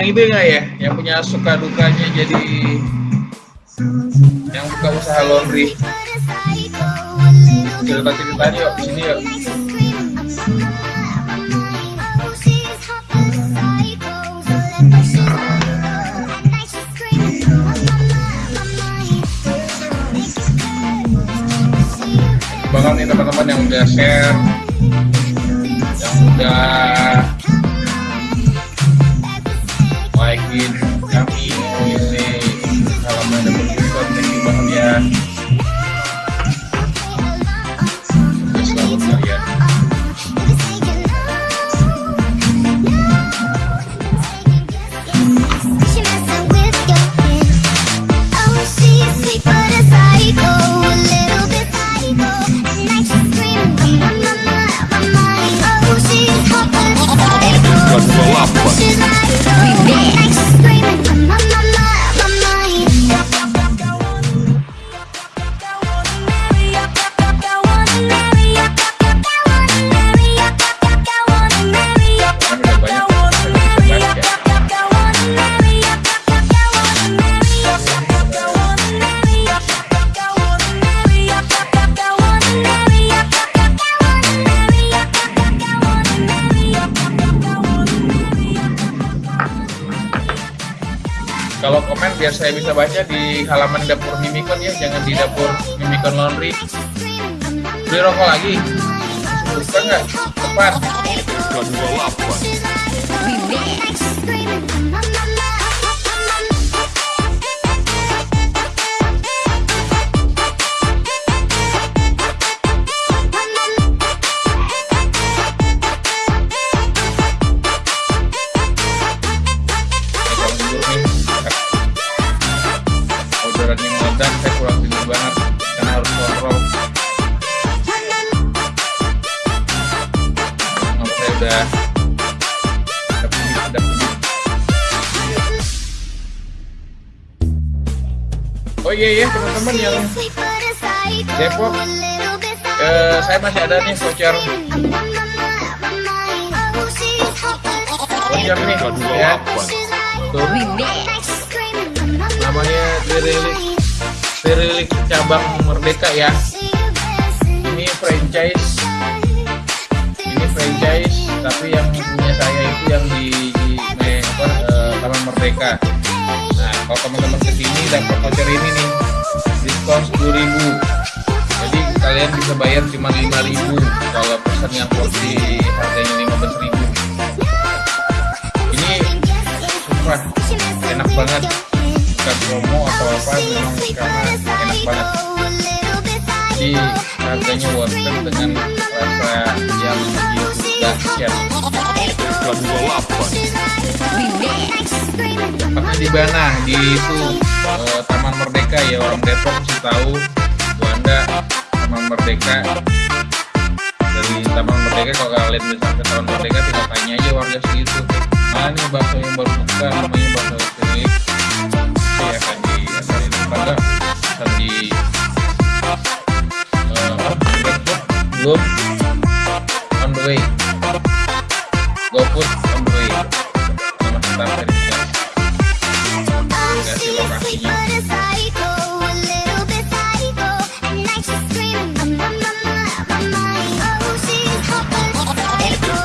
yang itu nggak ya? Yang punya suka dukanya jadi yang buka usaha laundry. Cerita ceritanya yuk di sini yuk. Banget nih teman-teman yang udah share yang udah Kalau komen biar saya bisa baca di halaman dapur Mimikon ya, jangan di dapur Mimikon Laundry. Beli rokok lagi? Buka nggak? Tepat. Meledak, saya kurang tidur banget karena harus kontrol. Nomor saya udah. Oh iya ya teman-teman yang Depok, eh, saya masih ada nih voucher voucher nih. Ya. Tuh namanya Dirilik Dirilik cabang Merdeka ya. Ini franchise. Ini franchise tapi yang punya saya itu yang di, di me- apa, eh, Taman Merdeka. Nah kalau teman-teman ke sini dapat voucher ini nih. Diskon 10.000 jadi kalian bisa bayar cuma 5.000 kalau pesan yang porsi harganya 15.000 ini sumpah enak banget bukan promo atau apa memang karena enak banget. jadi harganya worth it dengan rasa yang begitu dahsyat tempatnya di mana di itu eh, Taman Merdeka ya orang Depok mesti tahu Juanda Taman Merdeka. Dari Taman Merdeka kalau kalian bisa ke Taman Merdeka tinggal tanya aja warga segitu mana nih bakso yang baru buka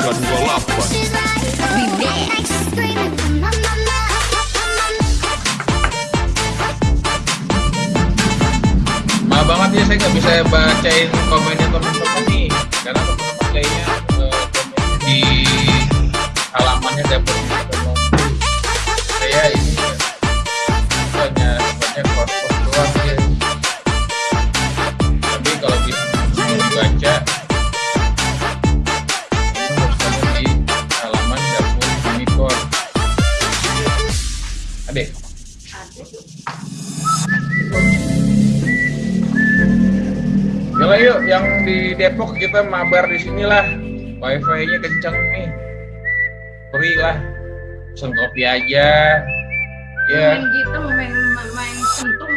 maaf banget ya saya nggak bisa bacain komennya teman-teman nih. Karena teman-teman kayaknya eh, komen di halamannya dapur saya ini hanya hanya post-post doang ya. Tapi kalau bisa dibaca Yalah yuk, yang di Depok kita mabar di sinilah. Wifi-nya kenceng nih. Free lah. Pesen kopi aja. Ya, main gitu main main sentuh